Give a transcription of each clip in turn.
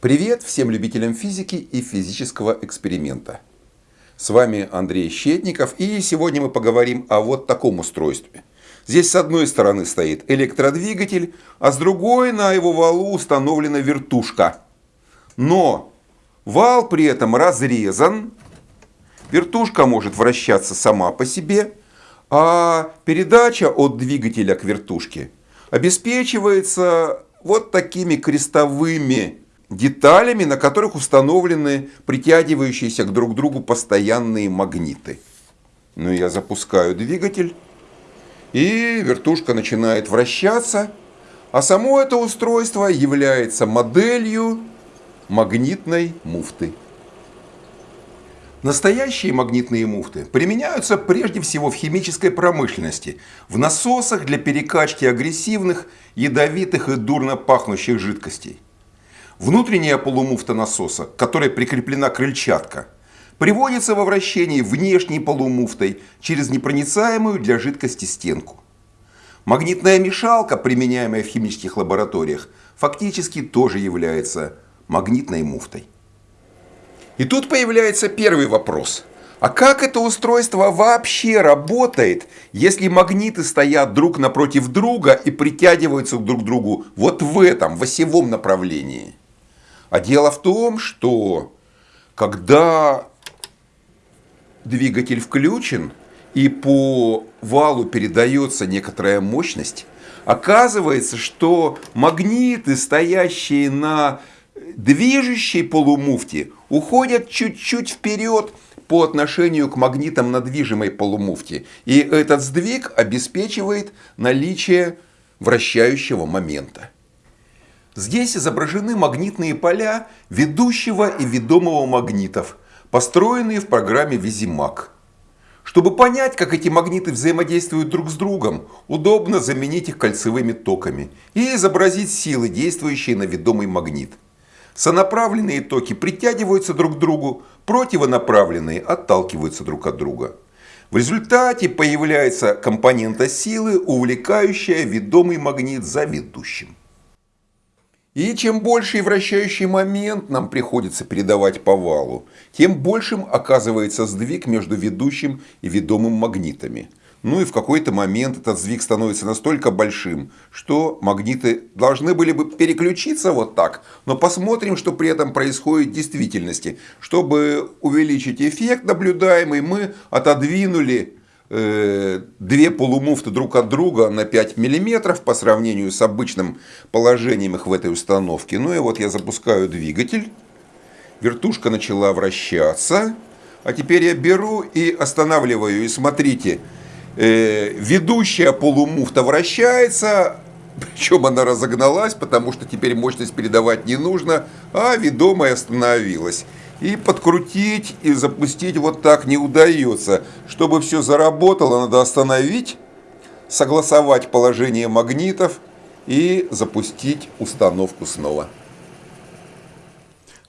Привет всем любителям физики и физического эксперимента. С вами Андрей Щетников и сегодня мы поговорим о вот таком устройстве. Здесь с одной стороны стоит электродвигатель, а с другой на его валу установлена вертушка. Но вал при этом разрезан, вертушка может вращаться сама по себе, а передача от двигателя к вертушке обеспечивается вот такими крестовыми деталями, на которых установлены притягивающиеся к друг другу постоянные магниты. Ну, я запускаю двигатель, и вертушка начинает вращаться, а само это устройство является моделью магнитной муфты. Настоящие магнитные муфты применяются прежде всего в химической промышленности, в насосах для перекачки агрессивных, ядовитых и дурно пахнущих жидкостей. Внутренняя полумуфта насоса, к которой прикреплена крыльчатка, приводится во вращение внешней полумуфтой через непроницаемую для жидкости стенку. Магнитная мешалка, применяемая в химических лабораториях, фактически тоже является магнитной муфтой. И тут появляется первый вопрос. А как это устройство вообще работает, если магниты стоят друг напротив друга и притягиваются друг к другу вот в этом, в осевом направлении? А дело в том, что когда двигатель включен и по валу передается некоторая мощность, оказывается, что магниты, стоящие на движущей полумуфте, уходят чуть-чуть вперед по отношению к магнитам на движимой полумуфте. И этот сдвиг обеспечивает наличие вращающего момента. Здесь изображены магнитные поля ведущего и ведомого магнитов, построенные в программе Визимаг. Чтобы понять, как эти магниты взаимодействуют друг с другом, удобно заменить их кольцевыми токами и изобразить силы, действующие на ведомый магнит. Сонаправленные токи притягиваются друг к другу, противонаправленные отталкиваются друг от друга. В результате появляется компонента силы, увлекающая ведомый магнит за ведущим. И чем больший вращающий момент нам приходится передавать по валу, тем большим оказывается сдвиг между ведущим и ведомым магнитами. Ну и в какой-то момент этот сдвиг становится настолько большим, что магниты должны были бы переключиться вот так. Но посмотрим, что при этом происходит в действительности. Чтобы увеличить эффект наблюдаемый, мы отодвинули две полумуфты друг от друга на 5 миллиметров по сравнению с обычным положением их в этой установке. Ну и вот я запускаю двигатель. Вертушка начала вращаться. А теперь я беру и останавливаю. И смотрите, э, ведущая полумуфта вращается, причем она разогналась, потому что теперь мощность передавать не нужно, а ведомая остановилась. И подкрутить и запустить вот так не удается. Чтобы все заработало, надо остановить, согласовать положение магнитов и запустить установку снова.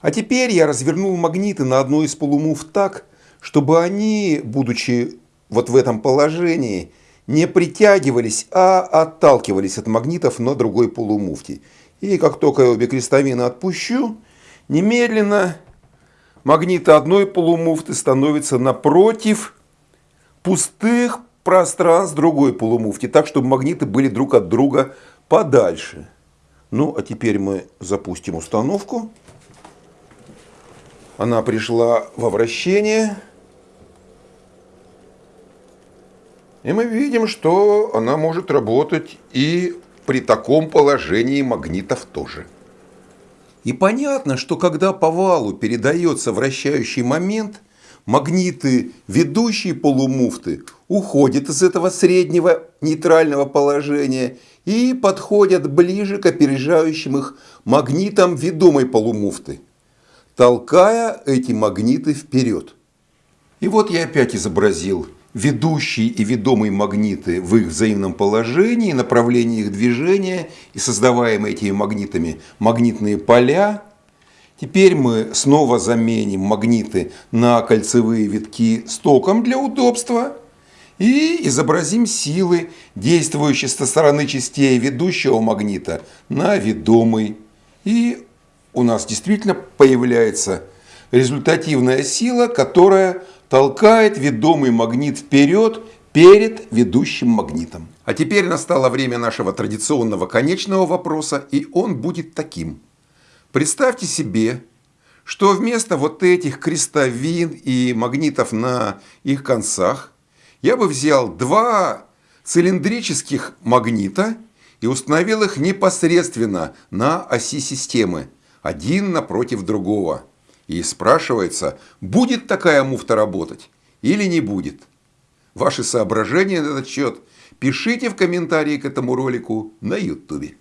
А теперь я развернул магниты на одной из полумув так, чтобы они, будучи вот в этом положении, не притягивались, а отталкивались от магнитов на другой полумуфте. И как только я обе крестовины отпущу, немедленно магниты одной полумуфты становятся напротив пустых пространств другой полумуфти, так, чтобы магниты были друг от друга подальше. Ну, а теперь мы запустим установку. Она пришла во вращение. И мы видим, что она может работать и при таком положении магнитов тоже. И понятно, что когда по валу передается вращающий момент, магниты ведущей полумуфты уходят из этого среднего нейтрального положения и подходят ближе к опережающим их магнитам ведомой полумуфты, толкая эти магниты вперед. И вот я опять изобразил ведущие и ведомые магниты в их взаимном положении, направлении их движения и создаваемые этими магнитами магнитные поля. Теперь мы снова заменим магниты на кольцевые витки с током для удобства и изобразим силы, действующие со стороны частей ведущего магнита на ведомый. И у нас действительно появляется результативная сила, которая толкает ведомый магнит вперед перед ведущим магнитом. А теперь настало время нашего традиционного конечного вопроса, и он будет таким. Представьте себе, что вместо вот этих крестовин и магнитов на их концах я бы взял два цилиндрических магнита и установил их непосредственно на оси системы, один напротив другого. И спрашивается, будет такая муфта работать или не будет. Ваши соображения на этот счет пишите в комментарии к этому ролику на YouTube.